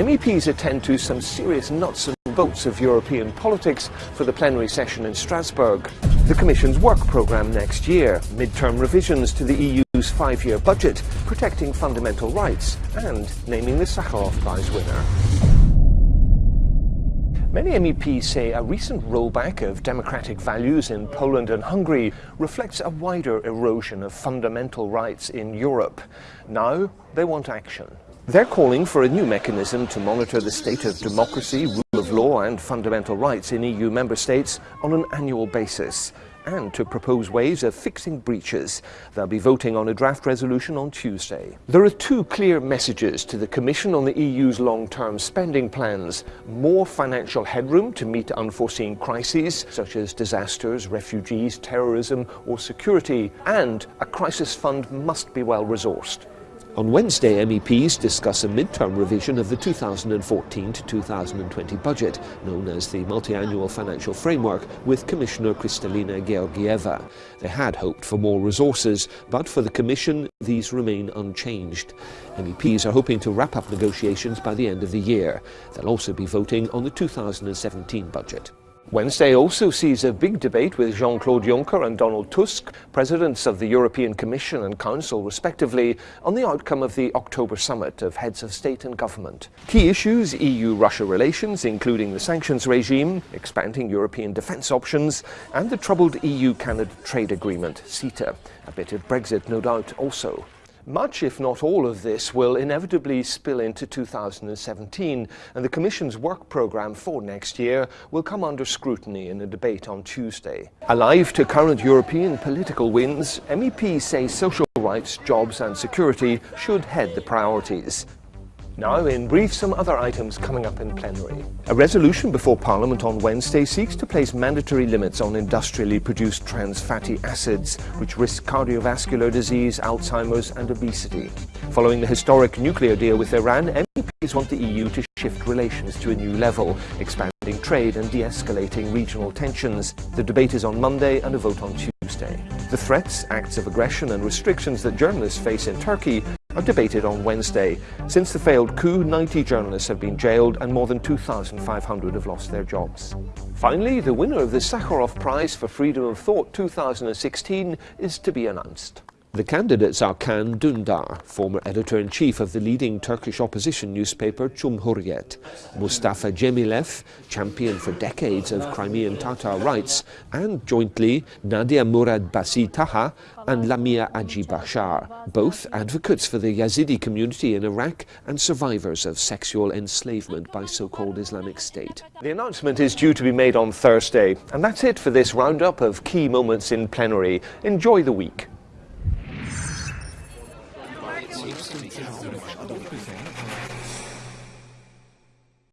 MEPs attend to some serious nuts and bolts of European politics for the plenary session in Strasbourg. The Commission's work programme next year, mid-term revisions to the EU's five-year budget, protecting fundamental rights, and naming the Sakharov Prize winner. Many MEPs say a recent rollback of democratic values in Poland and Hungary reflects a wider erosion of fundamental rights in Europe. Now they want action. They're calling for a new mechanism to monitor the state of democracy, rule of law and fundamental rights in EU member states on an annual basis and to propose ways of fixing breaches. They'll be voting on a draft resolution on Tuesday. There are two clear messages to the Commission on the EU's long-term spending plans. More financial headroom to meet unforeseen crises, such as disasters, refugees, terrorism or security, and a crisis fund must be well resourced. On Wednesday, MEPs discuss a mid-term revision of the 2014 to 2020 budget, known as the Multiannual Financial Framework, with Commissioner Kristalina Georgieva. They had hoped for more resources, but for the Commission, these remain unchanged. MEPs are hoping to wrap up negotiations by the end of the year. They'll also be voting on the 2017 budget. Wednesday also sees a big debate with Jean-Claude Juncker and Donald Tusk, presidents of the European Commission and Council respectively, on the outcome of the October summit of heads of state and government. Key issues EU-Russia relations, including the sanctions regime, expanding European defence options, and the troubled EU-Canada trade agreement, CETA. A bit of Brexit, no doubt, also. Much, if not all of this, will inevitably spill into 2017, and the Commission's work programme for next year will come under scrutiny in a debate on Tuesday. Alive to current European political winds, MEPs say social rights, jobs and security should head the priorities. Now, in brief, some other items coming up in plenary. A resolution before Parliament on Wednesday seeks to place mandatory limits on industrially produced trans fatty acids, which risk cardiovascular disease, Alzheimer's and obesity. Following the historic nuclear deal with Iran, MEPs want the EU to shift relations to a new level, expanding trade and de-escalating regional tensions. The debate is on Monday and a vote on Tuesday. The threats, acts of aggression and restrictions that journalists face in Turkey are debated on Wednesday. Since the failed coup, 90 journalists have been jailed and more than 2,500 have lost their jobs. Finally, the winner of the Sakharov Prize for Freedom of Thought 2016 is to be announced. The candidates are Can Dündar, former editor-in-chief of the leading Turkish opposition newspaper Cumhuriyet, Mustafa Cemilev, champion for decades of Crimean Tatar rights, and jointly Nadia Murad Basi Taha and Lamia Aji Bashar, both advocates for the Yazidi community in Iraq and survivors of sexual enslavement by so-called Islamic State. The announcement is due to be made on Thursday, and that's it for this roundup of key moments in plenary. Enjoy the week. 없으니까.